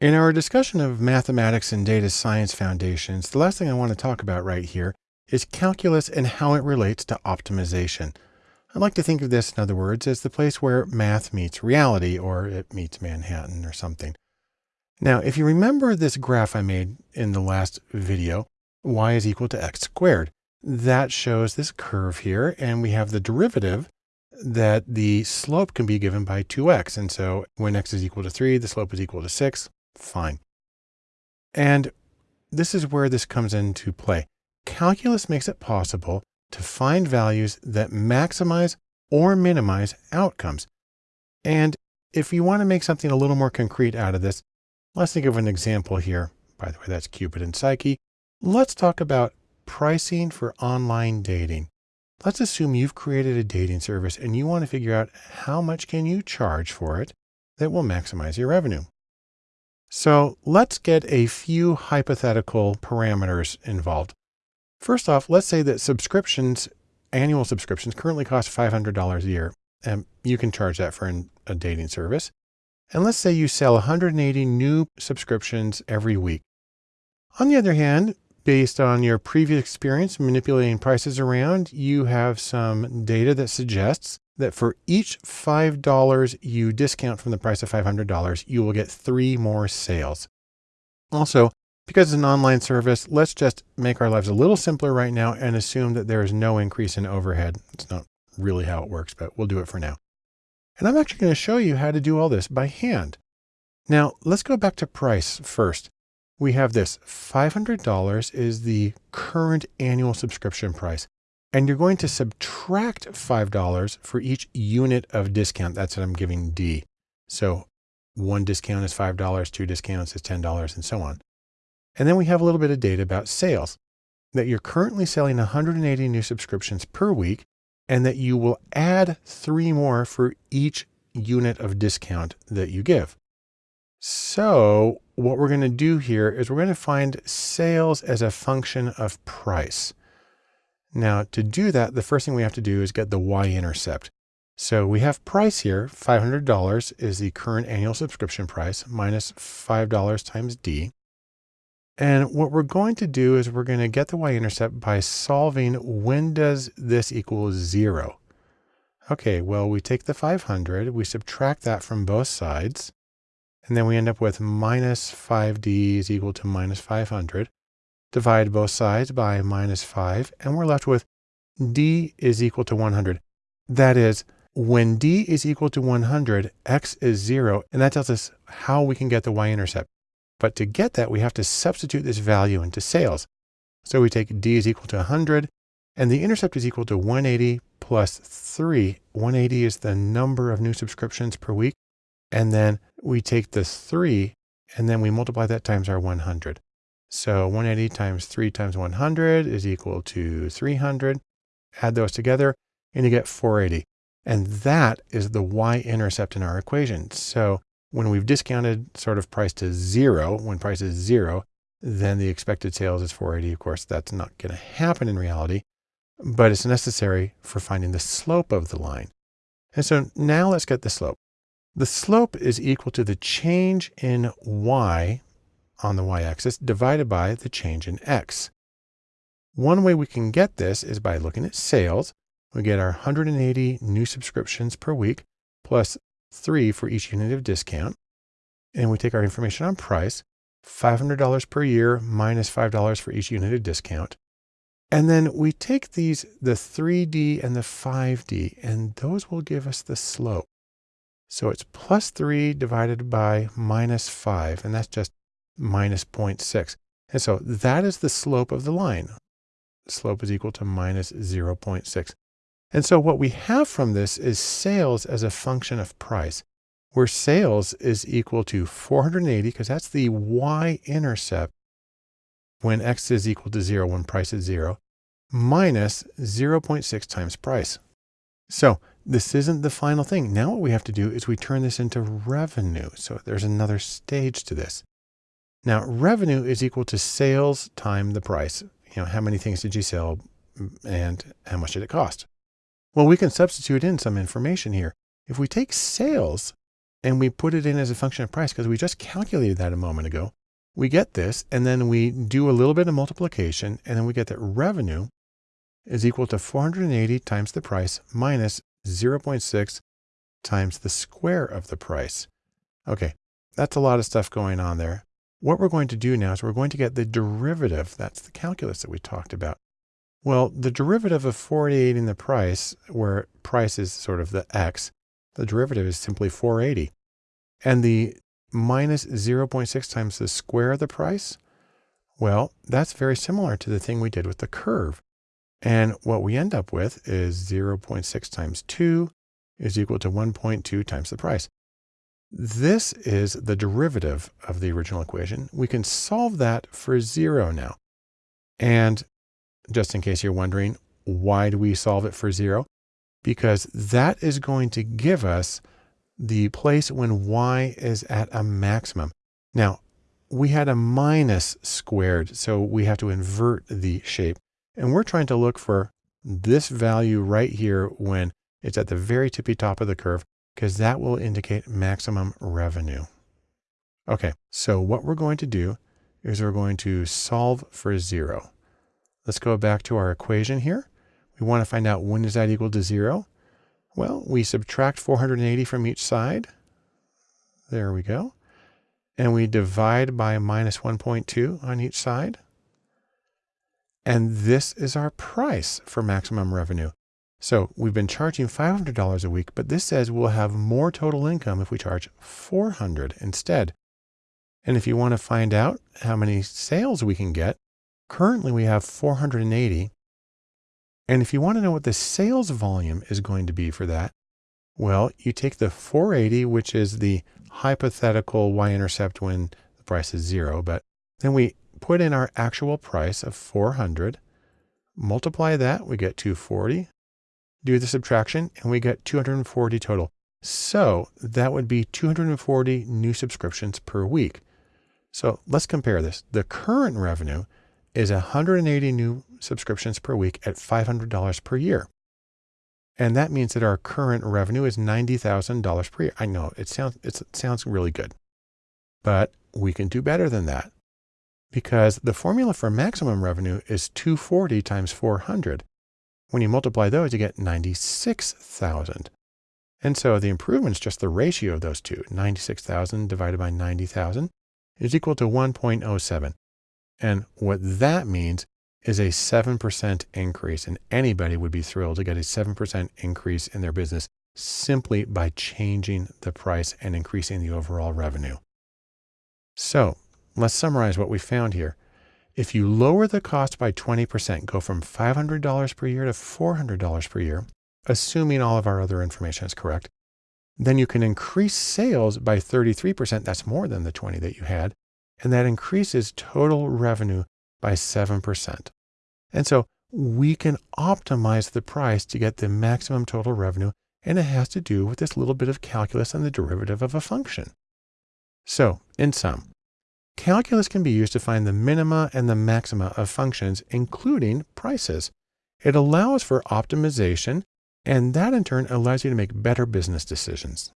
In our discussion of mathematics and data science foundations, the last thing I want to talk about right here is calculus and how it relates to optimization. I like to think of this, in other words, as the place where math meets reality, or it meets Manhattan or something. Now, if you remember this graph I made in the last video, y is equal to x squared. That shows this curve here, and we have the derivative that the slope can be given by 2x. And so when x is equal to 3, the slope is equal to 6. Fine. And this is where this comes into play. Calculus makes it possible to find values that maximize or minimize outcomes. And if you want to make something a little more concrete out of this, let's think of an example here. By the way, that's Cupid and Psyche. Let's talk about pricing for online dating. Let's assume you've created a dating service and you want to figure out how much can you charge for it that will maximize your revenue. So let's get a few hypothetical parameters involved. First off, let's say that subscriptions, annual subscriptions currently cost $500 a year, and you can charge that for an, a dating service. And let's say you sell 180 new subscriptions every week. On the other hand, based on your previous experience manipulating prices around, you have some data that suggests that for each $5 you discount from the price of $500, you will get three more sales. Also, because it's an online service, let's just make our lives a little simpler right now and assume that there is no increase in overhead. It's not really how it works, but we'll do it for now. And I'm actually going to show you how to do all this by hand. Now let's go back to price first. We have this $500 is the current annual subscription price and you're going to subtract $5 for each unit of discount. That's what I'm giving D. So one discount is $5, two discounts is $10 and so on. And then we have a little bit of data about sales that you're currently selling 180 new subscriptions per week and that you will add three more for each unit of discount that you give. So what we're going to do here is we're going to find sales as a function of price. Now to do that, the first thing we have to do is get the y-intercept. So we have price here, $500 is the current annual subscription price minus $5 times D. And what we're going to do is we're going to get the y-intercept by solving when does this equal zero? Okay, well, we take the 500, we subtract that from both sides, and then we end up with minus 5d is equal to minus 500 divide both sides by minus 5, and we're left with d is equal to 100. That is, when d is equal to 100, x is 0, and that tells us how we can get the y-intercept. But to get that, we have to substitute this value into sales. So we take d is equal to 100, and the intercept is equal to 180 plus 3. 180 is the number of new subscriptions per week. And then we take the 3, and then we multiply that times our 100. So 180 times 3 times 100 is equal to 300. Add those together and you get 480. And that is the y-intercept in our equation. So when we've discounted sort of price to zero, when price is zero, then the expected sales is 480. Of course, that's not going to happen in reality, but it's necessary for finding the slope of the line. And so now let's get the slope. The slope is equal to the change in y on the y-axis divided by the change in x. One way we can get this is by looking at sales. We get our 180 new subscriptions per week plus three for each unit of discount. And we take our information on price, $500 per year minus $5 for each unit of discount. And then we take these, the 3D and the 5D, and those will give us the slope. So it's plus 3 divided by minus 5, and that's just minus 0.6. And so that is the slope of the line. slope is equal to minus 0.6. And so what we have from this is sales as a function of price, where sales is equal to 480, because that's the y-intercept when x is equal to 0, when price is 0, minus 0.6 times price. So this isn't the final thing. Now what we have to do is we turn this into revenue. So there's another stage to this. Now revenue is equal to sales time the price. You know, how many things did you sell mm, and how much did it cost? Well, we can substitute in some information here. If we take sales and we put it in as a function of price because we just calculated that a moment ago. We get this, and then we do a little bit of multiplication, and then we get that revenue is equal to 480 times the price minus 0.6 times the square of the price. Okay, that's a lot of stuff going on there. What we're going to do now is we're going to get the derivative. That's the calculus that we talked about. Well, the derivative of 480 in the price, where price is sort of the x, the derivative is simply 480. And the minus 0.6 times the square of the price, well, that's very similar to the thing we did with the curve. And what we end up with is 0.6 times 2 is equal to 1.2 times the price. This is the derivative of the original equation. We can solve that for zero now. And just in case you're wondering, why do we solve it for zero? Because that is going to give us the place when y is at a maximum. Now, we had a minus squared, so we have to invert the shape. And we're trying to look for this value right here when it's at the very tippy top of the curve, because that will indicate maximum revenue. Okay, so what we're going to do is we're going to solve for zero. Let's go back to our equation here. We want to find out when is that equal to zero? Well, we subtract 480 from each side. There we go. And we divide by minus 1.2 on each side. And this is our price for maximum revenue. So we've been charging $500 a week, but this says we'll have more total income if we charge 400 instead. And if you want to find out how many sales we can get, Currently we have 480. And if you want to know what the sales volume is going to be for that, well, you take the 480, which is the hypothetical y-intercept when the price is zero, but then we put in our actual price of 400, multiply that, we get 240, do the subtraction, and we get 240 total. So that would be 240 new subscriptions per week. So let's compare this. The current revenue is 180 new subscriptions per week at $500 per year. And that means that our current revenue is $90,000 per year. I know it sounds, it sounds really good, but we can do better than that because the formula for maximum revenue is 240 times 400. When you multiply those, you get 96,000. And so the improvement is just the ratio of those two. 96,000 divided by 90,000 is equal to 1.07. And what that means is a 7% increase. And anybody would be thrilled to get a 7% increase in their business simply by changing the price and increasing the overall revenue. So let's summarize what we found here. If you lower the cost by 20%, go from $500 per year to $400 per year, assuming all of our other information is correct, then you can increase sales by 33%. That's more than the 20 that you had and that increases total revenue by 7%. And so we can optimize the price to get the maximum total revenue, and it has to do with this little bit of calculus and the derivative of a function. So in sum, calculus can be used to find the minima and the maxima of functions, including prices. It allows for optimization, and that in turn allows you to make better business decisions.